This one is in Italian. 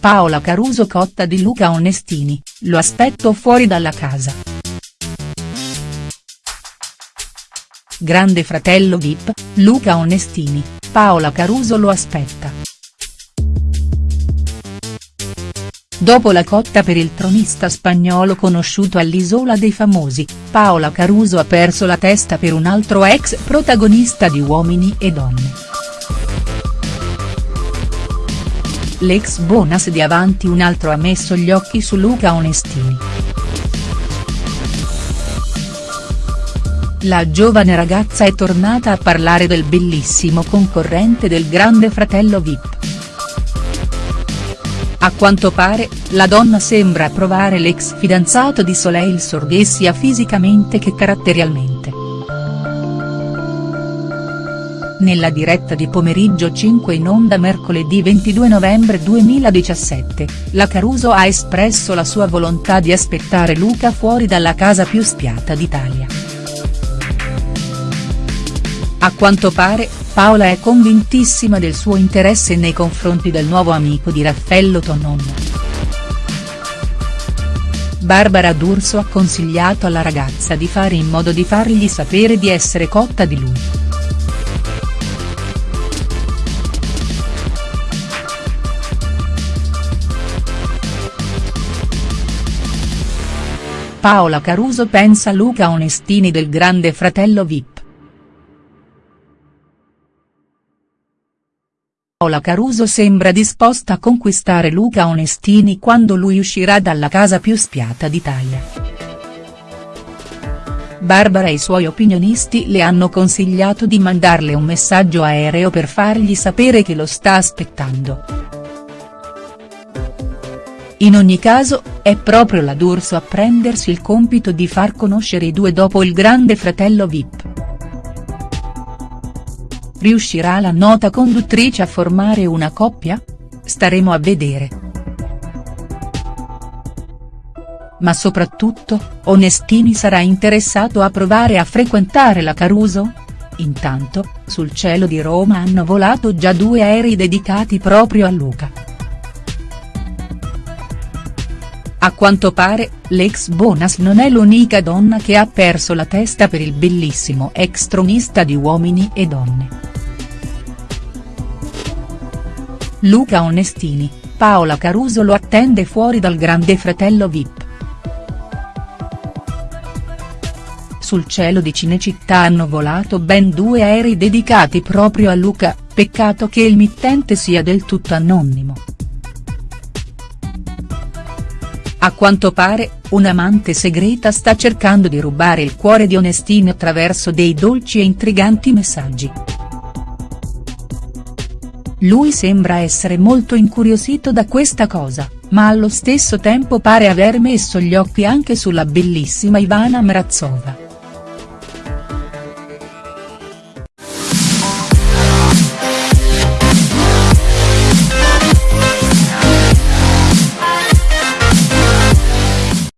Paola Caruso cotta di Luca Onestini, lo aspetto fuori dalla casa. Grande fratello Vip, Luca Onestini, Paola Caruso lo aspetta. Dopo la cotta per il tronista spagnolo conosciuto all'Isola dei Famosi, Paola Caruso ha perso la testa per un altro ex protagonista di Uomini e Donne. L'ex Bonas di Avanti un altro ha messo gli occhi su Luca Onestini. La giovane ragazza è tornata a parlare del bellissimo concorrente del grande fratello Vip. A quanto pare, la donna sembra approvare l'ex fidanzato di Soleil Sorghe sia fisicamente che caratterialmente. Nella diretta di pomeriggio 5 in onda mercoledì 22 novembre 2017, la Caruso ha espresso la sua volontà di aspettare Luca fuori dalla casa più spiata d'Italia. A quanto pare, Paola è convintissima del suo interesse nei confronti del nuovo amico di Raffaello Tonon. Barbara D'Urso ha consigliato alla ragazza di fare in modo di fargli sapere di essere cotta di lui. Paola Caruso pensa Luca Onestini del grande fratello Vip. Paola Caruso sembra disposta a conquistare Luca Onestini quando lui uscirà dalla casa più spiata d'Italia. Barbara e i suoi opinionisti le hanno consigliato di mandarle un messaggio aereo per fargli sapere che lo sta aspettando. In ogni caso, è proprio la D'Urso a prendersi il compito di far conoscere i due dopo il grande fratello Vip. Riuscirà la nota conduttrice a formare una coppia? Staremo a vedere. Ma soprattutto, Onestini sarà interessato a provare a frequentare la Caruso? Intanto, sul cielo di Roma hanno volato già due aerei dedicati proprio a Luca. A quanto pare, l'ex Bonas non è l'unica donna che ha perso la testa per il bellissimo ex tronista di Uomini e Donne. Luca Onestini, Paola Caruso lo attende fuori dal grande fratello Vip. Sul cielo di Cinecittà hanno volato ben due aerei dedicati proprio a Luca, peccato che il mittente sia del tutto anonimo. A quanto pare, un'amante segreta sta cercando di rubare il cuore di Onestini attraverso dei dolci e intriganti messaggi. Lui sembra essere molto incuriosito da questa cosa, ma allo stesso tempo pare aver messo gli occhi anche sulla bellissima Ivana Mrazova.